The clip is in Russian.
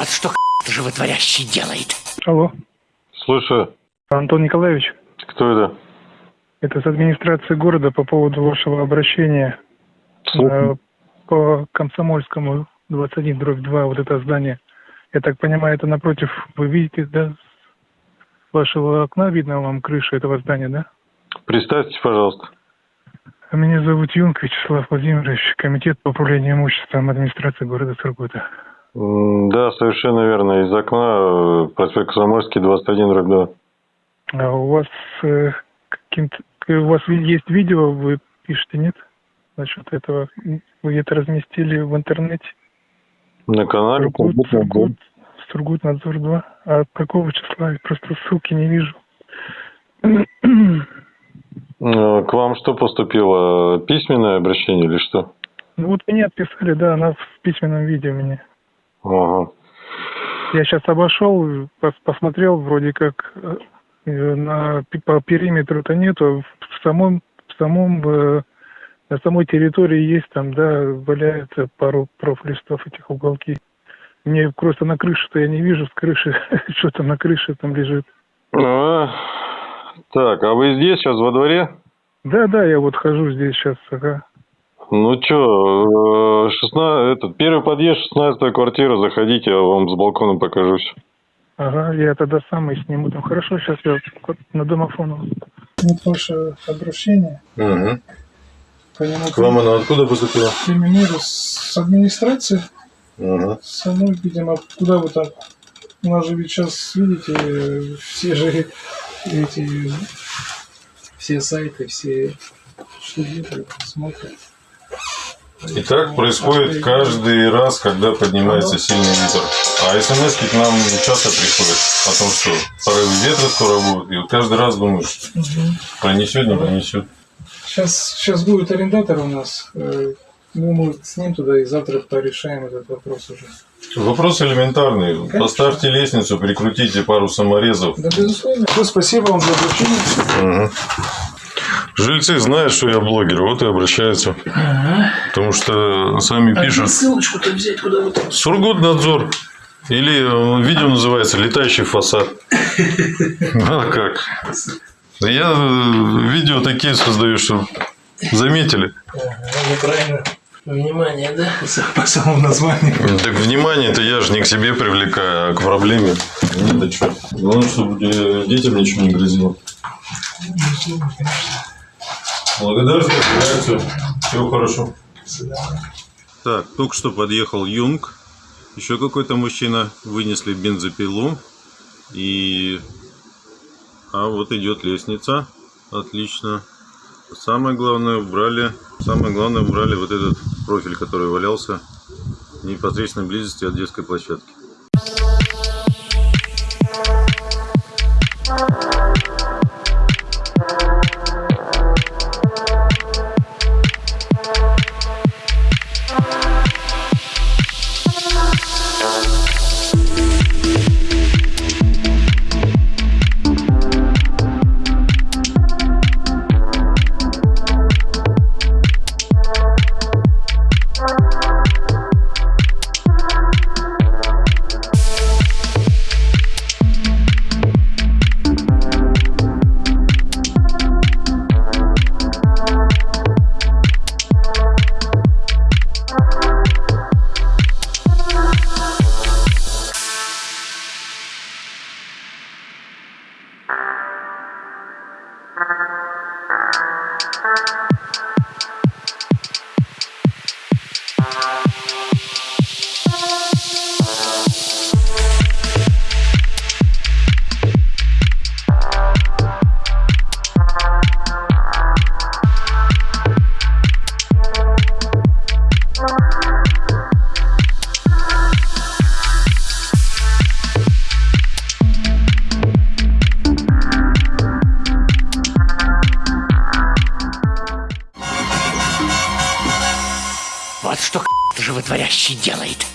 Вот что животворящий делает. Алло, Слушаю. Антон Николаевич, Кто это? это с администрации города по поводу вашего обращения э, по Комсомольскому 21 дробь 2, вот это здание. Я так понимаю, это напротив, вы видите, да, с вашего окна видно вам крыша этого здания, да? Представьтесь, пожалуйста. А Меня зовут Юнг Вячеслав Владимирович, комитет по управлению имуществом администрации города Сургута. Да, совершенно верно. Из окна э, проспект Комсомольский, 21 дробь 2. А у вас э, каким-то, у вас есть видео, вы пишете, нет? Насчет этого. Вы это разместили в интернете? На канале Сургут. Сургут, Сургут Надзор 2. А какого числа? Я просто ссылки не вижу. Э, К вам что поступило? Письменное обращение или что? Ну вот мне отписали, да, она в письменном виде у меня. Ага. Я сейчас обошел, пос- посмотрел, вроде как э, э, на по периметру-то нету, в самом в самом э, на самой территории есть там, да, валяется пару профлистов этих уголки. Мне просто на крыше-то я не вижу, с крыши, что там на крыше там лежит. А, Так, а вы здесь сейчас во дворе? Да, да, я вот хожу здесь сейчас, ага. Ну что, 16, этот, первый подъезд, 16 квартира, заходите, я вам с балкона покажусь. Ага, я тогда сам и сниму там. Хорошо, сейчас я вот на домофону. Вот ваше обращение. Угу. По нему К вам оно откуда поступило? примеру с администрации. Угу. Самой, видимо, куда вы там? У нас же ведь сейчас, видите, э, все же эти, все сайты, все штудируют, смотрят. И так происходит каждый раз, когда поднимается сильный ветер. А смс к нам часто приходят о том, что порывы ветра скоро будут. И вот каждый раз думаешь, пронесет, не пронесет. Сейчас, сейчас будет арендатор у нас. э, Ну, мы с ним туда и завтра порешаем этот вопрос уже. Вопрос элементарный. Поставьте лестницу, прикрутите пару саморезов. Да, безусловно. Все, спасибо вам за обращение. Мгм. Жильцы знают, что я блогер, вот и обращаются. Потому что сами пишут. ссылочку-то взять куда там? Сургутнадзор. Или э, видео называется «Летающий фасад». А как? Я э, видео такие создаю, что заметили. Неправильно. Внимание, да? По самому названию. Так внимание-то я же не к себе привлекаю, а к проблеме. Нет, что. Главное, чтобы э, детям ничего не грозило. Благодарствую, реакцию. Всего хорошо. Так, только что подъехал Юнг. Еще какой-то мужчина. Вынесли бензопилу. И... А вот идет лестница. Отлично. Самое главное убрали. Самое главное убрали вот этот профиль, который валялся в непосредственной близости от детской площадки. Вот что животворящий делает.